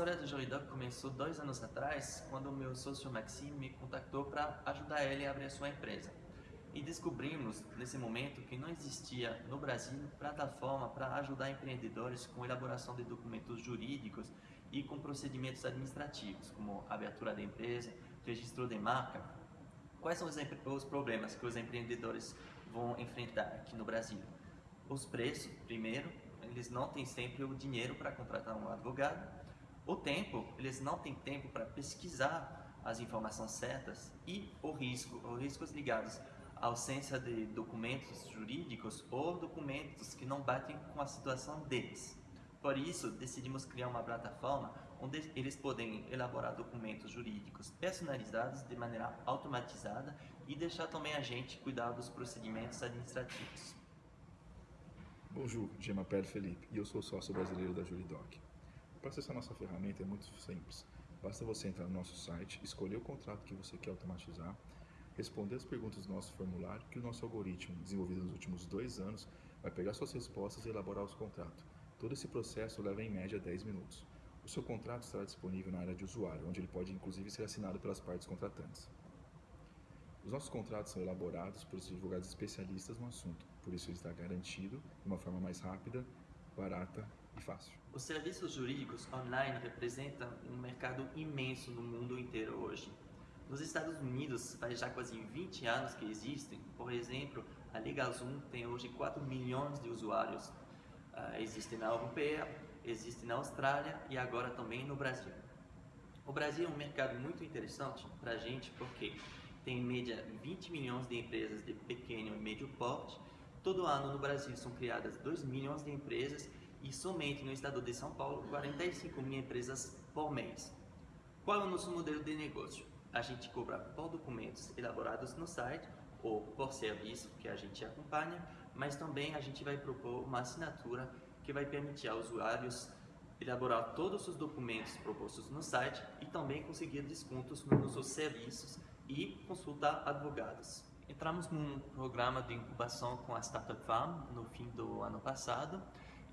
história do Juridoc começou dois anos atrás, quando o meu sócio Maxime me contactou para ajudar ele a abrir a sua empresa. E descobrimos, nesse momento, que não existia no Brasil plataforma para ajudar empreendedores com elaboração de documentos jurídicos e com procedimentos administrativos, como abertura da empresa, registro de marca. Quais são os problemas que os empreendedores vão enfrentar aqui no Brasil? Os preços, primeiro, eles não têm sempre o dinheiro para contratar um advogado. O tempo, eles não têm tempo para pesquisar as informações certas e o risco, os riscos ligados à ausência de documentos jurídicos ou documentos que não batem com a situação deles. Por isso, decidimos criar uma plataforma onde eles podem elaborar documentos jurídicos personalizados de maneira automatizada e deixar também a gente cuidar dos procedimentos administrativos. Bonjour, je m'appelle Felipe e eu sou sócio brasileiro da Juridoc. Para acessar nossa ferramenta é muito simples. Basta você entrar no nosso site, escolher o contrato que você quer automatizar, responder as perguntas do nosso formulário que o nosso algoritmo, desenvolvido nos últimos dois anos, vai pegar suas respostas e elaborar os contratos. Todo esse processo leva em média 10 minutos. O seu contrato estará disponível na área de usuário, onde ele pode inclusive ser assinado pelas partes contratantes. Os nossos contratos são elaborados por advogados especialistas no assunto, por isso ele está garantido de uma forma mais rápida, barata fácil. Os serviços jurídicos online representam um mercado imenso no mundo inteiro hoje. Nos Estados Unidos, faz já quase 20 anos que existem. Por exemplo, a LegalZoom tem hoje 4 milhões de usuários. Uh, existe na Europeia, existe na Austrália e agora também no Brasil. O Brasil é um mercado muito interessante para a gente porque tem em média 20 milhões de empresas de pequeno e médio porte. Todo ano no Brasil são criadas 2 milhões de empresas e somente no estado de São Paulo 45 mil empresas por mês. Qual é o nosso modelo de negócio? A gente cobra por documentos elaborados no site ou por serviço que a gente acompanha, mas também a gente vai propor uma assinatura que vai permitir aos usuários elaborar todos os documentos propostos no site e também conseguir descontos nos nossos serviços e consultar advogados. Entramos num programa de incubação com a Startup Farm no fim do ano passado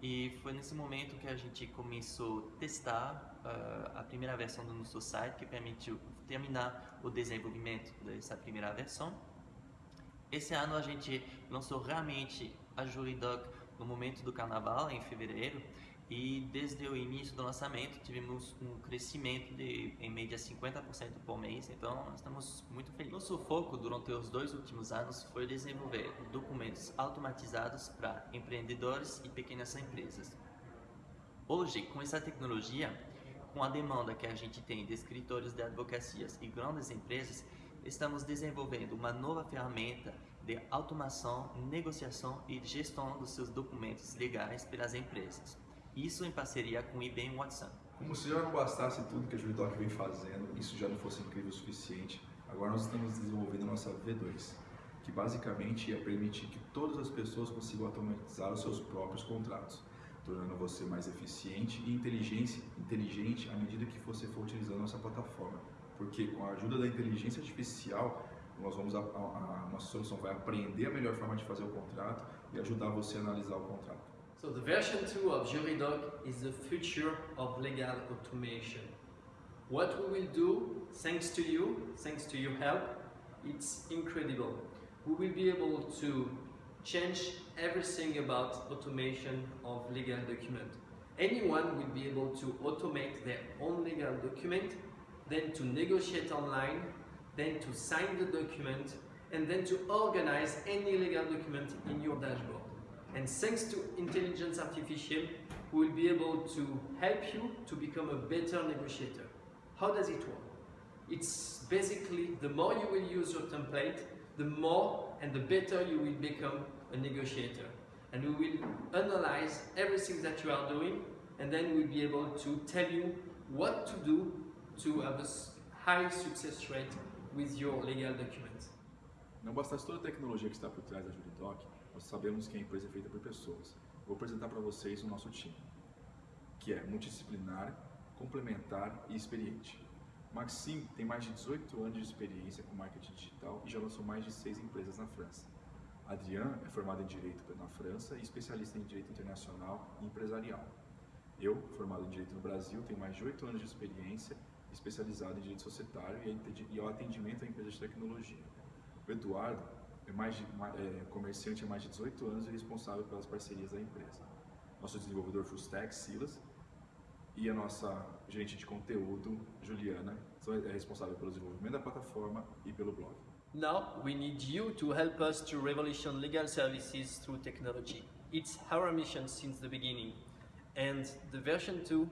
e foi nesse momento que a gente começou a testar uh, a primeira versão do nosso site que permitiu terminar o desenvolvimento dessa primeira versão. Esse ano a gente lançou realmente a Juridoc no momento do carnaval, em fevereiro, e desde o início do lançamento tivemos um crescimento de em média 50% por mês, então estamos muito felizes. Nosso foco durante os dois últimos anos foi desenvolver documentos automatizados para empreendedores e pequenas empresas. Hoje, com essa tecnologia, com a demanda que a gente tem de escritórios de advocacias e grandes empresas, estamos desenvolvendo uma nova ferramenta de automação, negociação e gestão dos seus documentos legais pelas empresas. Isso em parceria com o IBM Watson. Como se já não bastasse tudo que a Juridoc vem fazendo, isso já não fosse incrível o suficiente, agora nós estamos desenvolvendo a nossa V2, que basicamente ia permitir que todas as pessoas consigam automatizar os seus próprios contratos, tornando você mais eficiente e inteligente, inteligente à medida que você for utilizando a nossa plataforma. Porque com a ajuda da inteligência artificial, nós vamos a, a, a nossa solução vai aprender a melhor forma de fazer o contrato e ajudar você a analisar o contrato. So the version 2 of Juridoc is the future of legal automation. What we will do, thanks to you, thanks to your help, it's incredible. We will be able to change everything about automation of legal document. Anyone will be able to automate their own legal document, then to negotiate online, then to sign the document, and then to organize any legal document in your dashboard. And thanks to intelligence artificial, we will be able to help you to become a better negotiator. How does it work? It's basically the more you will use your template, the more and the better you will become a negotiator. And we will analyze everything that you are doing and then we'll be able to tell you what to do to have a high success rate with your legal documents. Não bastasse toda a tecnologia que está por trás da Juridoc, nós sabemos que a empresa é feita por pessoas. Vou apresentar para vocês o nosso time, que é multidisciplinar, complementar e experiente. Maxime tem mais de 18 anos de experiência com marketing digital e já lançou mais de 6 empresas na França. Adrian é formado em Direito na França e especialista em Direito Internacional e Empresarial. Eu, formado em Direito no Brasil, tenho mais de oito anos de experiência especializado em Direito Societário e ao atendimento a empresas de tecnologia. O Eduardo é, mais de, é comerciante há mais de 18 anos e responsável pelas parcerias da empresa. Nosso desenvolvedor full stack, Silas, e a nossa gerente de conteúdo, Juliana, é responsável pelo desenvolvimento da plataforma e pelo blog. Now we need you to help us to revolution legal services through technology. It's our mission since the beginning. And the version 2,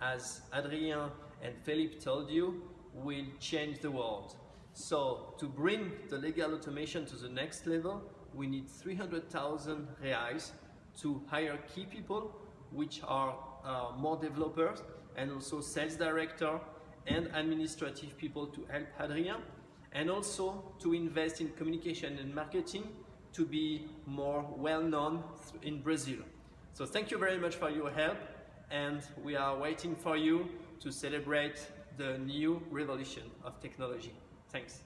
as Adrien and Philippe told you, will change the world. So to bring the legal automation to the next level, we need 300,000 reais to hire key people, which are uh, more developers and also sales director and administrative people to help Adrien, and also to invest in communication and marketing to be more well known in Brazil. So thank you very much for your help and we are waiting for you to celebrate the new revolution of technology. Thanks.